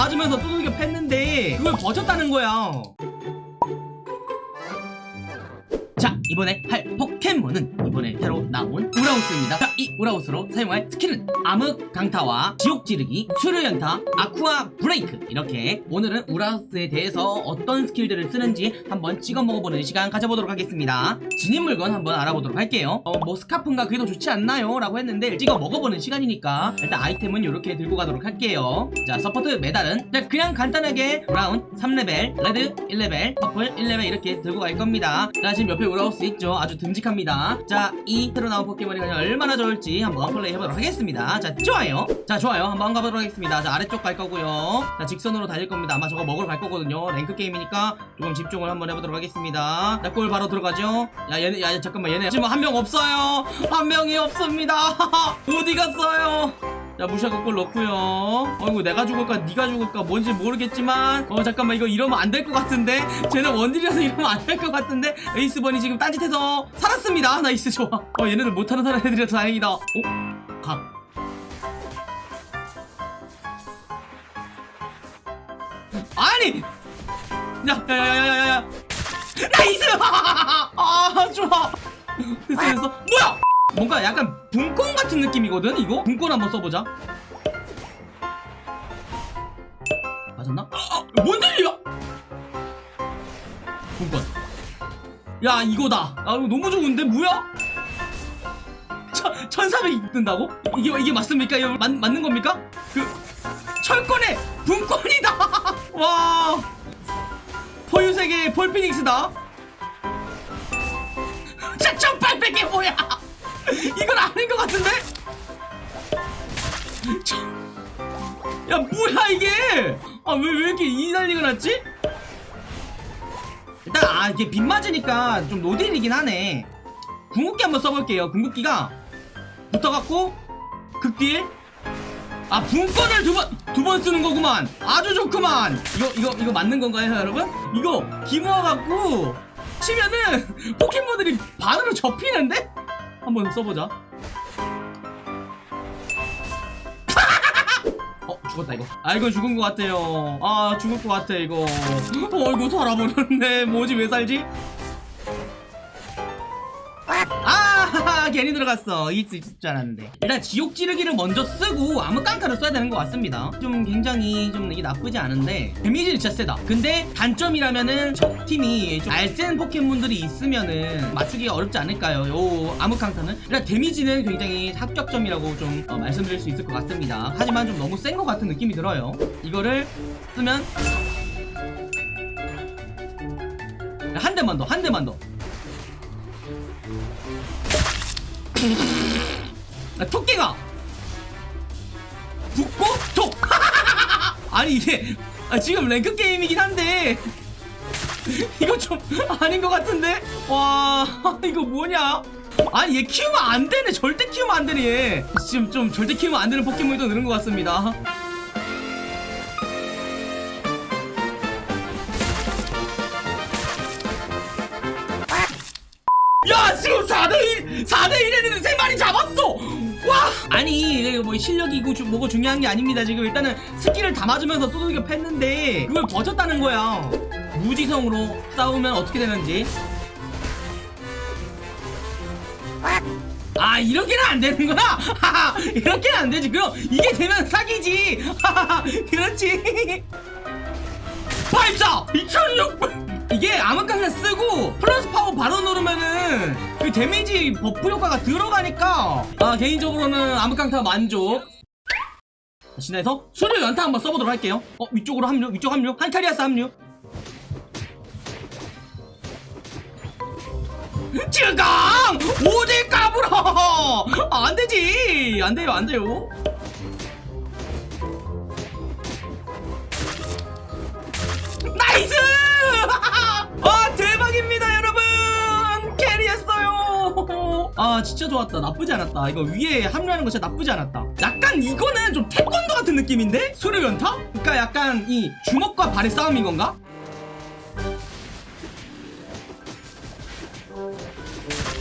맞으면서 두들겨 팼는데 그걸 버텼다는 거야 이번에 할 포켓몬은 이번에 새로 나온 우라오스입니다. 자 이 우라오스로 사용할 스킬은 암흑 강타와 지옥 찌르기 수류 연타 아쿠아 브레이크. 이렇게 오늘은 우라오스에 대해서 어떤 스킬들을 쓰는지 한번 찍어 먹어보는 시간 가져보도록 하겠습니다. 지닌 물건 한번 알아보도록 할게요. 어 뭐 스카프인가 더 좋지 않나요? 라고 했는데 찍어 먹어보는 시간이니까 일단 아이템은 이렇게 들고 가도록 할게요. 자 support 메달은 자, 그냥 간단하게 brown 3레벨 red 1레벨 purple 1레벨 이렇게 들고 갈 겁니다. 자 지금 옆에 우라오스 있죠. 아주 듬직합니다. 자 이 새로 나온 포켓몬이 과연 얼마나 좋을지 한번 플레이 해보도록 하겠습니다. 자 좋아요. 자 좋아요. 한번 가보도록 하겠습니다. 자 아래쪽 갈 거고요. 자 직선으로 달릴 겁니다. 아마 저거 먹으러 갈 거거든요. rank 게임이니까 조금 집중을 한번 해보도록 하겠습니다. 자 골 바로 들어가죠? 야 얘네 야 잠깐만 얘네. 지금 한 명 없어요. 한 명이 없습니다. 어디 갔어요 자 무시하고 골 넣고요. 어이구 내가 죽을까 네가 죽을까 뭔지 모르겠지만 어 잠깐만 이거 이러면 안 될 것 같은데? 쟤는 원딜이라서 이러면 안 될 것 같은데? 에이스번이 지금 딴짓해서 살았습니다. nice 좋아. 어 얘네들 못하는 사람 애들이라서 다행이다. 어? 각 아니! 야 야 야 야 야 야 nice! 아 좋아. 됐어 됐어. 뭐야 뭔가 약간 붕권 같은 느낌이거든 이거 붕권 한번 써보자 맞았나? 아, 아, 뭔 일이야 붕권 야 이거다 아 이거 너무 좋은데 뭐야? 천, 1400 뜬다고? 이게 이게 맞습니까? 이거 맞, 맞는 겁니까? 그 철권의 분권이다 와 포유세계 폴피닉스다 자1800 아왜 왜 이렇게 이 난리가 났지? 일단 아 이게 빗 맞으니까 좀 노딜이긴 하네 궁극기 한번 써볼게요 궁극기가 붙어갖고 극딜 아 분권을 두 번 두 번 쓰는 거구만 아주 좋구만 이거 이거 이거 맞는 건가요 여러분? 이거 기모아갖고 치면은 포켓몬들이 반으로 접히는데? 한번 써보자 죽었다 이거. 아 이거 죽은 것 같아요. 아 죽을 것 같아 이거. 어 이거 살아버렸네 뭐지 왜 살지? 괜히 들어갔어. 수 있을 줄 알았는데. 일단 지옥 찌르기를 먼저 쓰고 암흑 깡타를 써야 되는 것 같습니다. 좀 굉장히 좀 이게 나쁘지 않은데 데미지는 진짜 세다. 근데 단점이라면은 적 팀이 좀 알센 포켓몬들이 있으면은 맞추기가 어렵지 않을까요? 요 암흑 깡타는? 일단 데미지는 굉장히 합격점이라고 좀 어, 말씀드릴 수 있을 것 같습니다. 하지만 좀 너무 센 것 같은 느낌이 들어요. 이거를 쓰면 한 대만 더 한 대만 더 야, 토끼가! 붙고? 톡 아니 이게 아, 지금 랭크 게임이긴 한데. 이거 좀 아닌 것 같은데? 와 이거 뭐냐? 아니 얘 키우면 안 되네. 절대 키우면 안 되네 얘. 지금 좀 절대 키우면 안 되는 포켓몬이 더 늘은 것 같습니다. 야 지금 4대1 4대1 했는데 3마리 잡았어! 와! 아니 이거 뭐 실력이고 주, 뭐고 중요한 게 아닙니다. 지금 일단은 스킬을 다 맞으면서 두들겨 팼는데 그걸 버텼다는 거야 무지성으로 싸우면 어떻게 되는지. 아 이렇게는 안 되는구나 하하 이렇게는 안 되지. 그럼 이게 되면 사기지. 그렇지. 84 2600 이게 암흑강타 쓰고 플러스 파워 바로 누르면은 그 데미지 buff 효과가 들어가니까. 아 개인적으로는 암흑강타 만족. 신에서 수류 연타 한번 써보도록 할게요. 어 위쪽으로 합류 위쪽 합류. 한타리아스 합류. 쯔강! 어딜 까불어! 아, 안되지! 안돼요 안돼요 아 진짜 좋았다 나쁘지 않았다 이거 위에 합류하는 거 진짜 나쁘지 않았다 약간 이거는 좀 태권도 같은 느낌인데? 수류 연타? 그러니까 약간 이 주먹과 발의 싸움인 건가?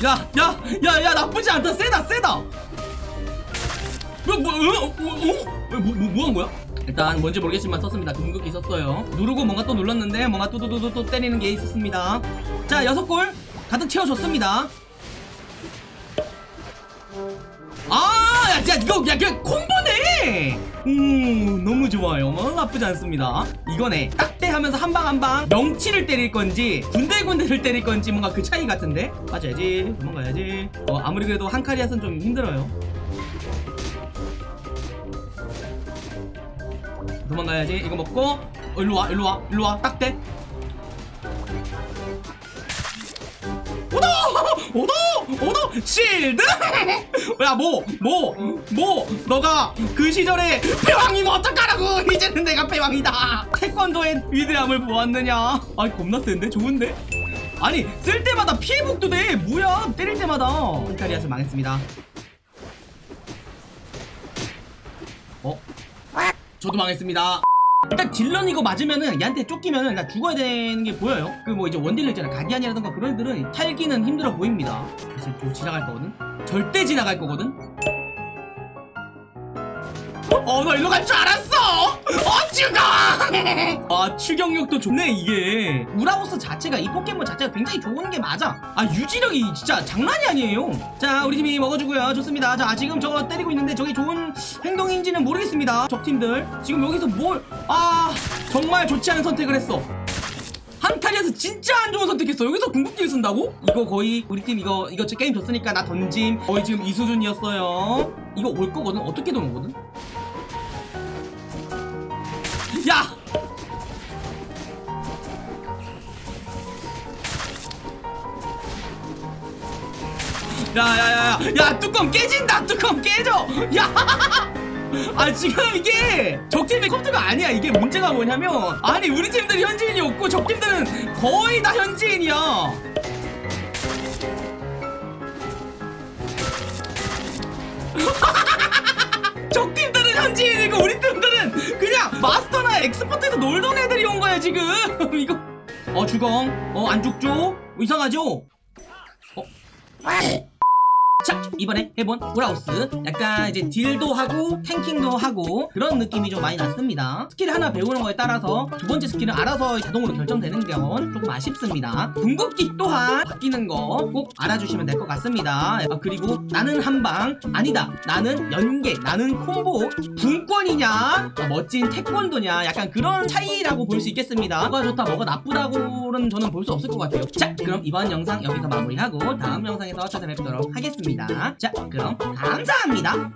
야, 야, 야, 야, 나쁘지 않다. 세다, 세다. 뭐, 뭐, 어, 어, 어? 뭐, 뭐, 뭐, 뭐 한 거야? 일단 뭔지 모르겠지만 썼습니다 궁극기 썼어요 누르고 뭔가 또 눌렀는데 뭔가 또또또또 또 때리는 게 있었습니다 자 여섯 골 가득 채워줬습니다 아, 야, 야, 이거, 야, 그 콤보네! 오, 너무 좋아요. 어, 나쁘지 않습니다. 이거네. 딱대 하면서 한 방 한방 명치를 때릴 건지, 군데군데를 때릴 건지, 뭔가 그 차이 같은데? 맞아야지. 도망가야지. 어, 아무리 그래도 한 카리앗은 좀 힘들어요. 도망가야지. 이거 먹고, 어, 일로 와, 일로 와, 일로 와. 딱대. 오더! 오더! 실드! 야, 뭐, 뭐, 뭐, 너가 그 시절에 패왕이면 어떡하라고! 이제는 내가 패왕이다! 태권도의 위대함을 보았느냐? 아이, 겁나 센데? 좋은데? 아니, 쓸 때마다 피해복도 돼! 뭐야! 때릴 때마다! 흰타리아스 망했습니다. 어? 저도 망했습니다. 일단 딜런 이거 맞으면은 얘한테 쫓기면은 나 죽어야 되는 게 보여요. 그 뭐 이제 원딜러 있잖아. 가디안이라던가 그런 애들은 탈기는 힘들어 보입니다. 그래서 좀 지나갈 거거든. 절대 지나갈 거거든. 어, 나 일로 갈 줄 알았어! 어, 죽어! 아, 추격력도 좋네, 이게. 우라우스 자체가, 이 포켓몬 자체가 굉장히 좋은 게 맞아. 아, 유지력이 진짜 장난이 아니에요. 자, 우리 팀이 먹어주고요. 좋습니다. 자, 지금 저거 때리고 있는데 저게 좋은 행동인지는 모르겠습니다. 적팀들. 지금 여기서 뭘, 아, 정말 좋지 않은 선택을 했어. 한타리에서 진짜 안 좋은 선택했어. 여기서 궁극기를 쓴다고? 이거 거의 우리 팀 이거 이거 게임 졌으니까 나 던짐. 거의 지금 이 수준이었어요. 이거 올 거거든. 어떻게든 오거든. 야야야야 야 뚜껑 깨진다 뚜껑 깨져. 야! 아 지금 이게 적팀의 컴퓨터가 아니야. 이게 문제가 뭐냐면 아니 우리 팀들이 현지인이 없고 적팀들은 거의 다 현지인이야. 적팀들은 현지인이고 우리 팀들은 그냥 마스터나 엑스퍼트에서 놀던 애들이 온 거야 지금. 이거. 어 주공 어안 죽죠 이상하죠? 어 자 이번에 해본 우라오스. 약간 이제 deal도 하고 tanking도 하고 그런 느낌이 좀 많이 났습니다. 스킬 하나 배우는 거에 따라서 두 번째 스킬은 알아서 자동으로 결정되는 건 조금 아쉽습니다. 궁극기 또한 바뀌는 거 꼭 알아주시면 될 것 같습니다. 아, 그리고 나는 한방. 아니다. 나는 연계 나는 콤보. 붕권이냐? 아, 멋진 태권도냐? 약간 그런 차이라고 볼 수 있겠습니다. 뭐가 좋다 뭐가 나쁘다고는 저는 볼 수 없을 것 같아요. 자 그럼 이번 영상 여기서 마무리하고 다음 영상에서 찾아뵙도록 하겠 있습니다. 자 그럼 감사합니다.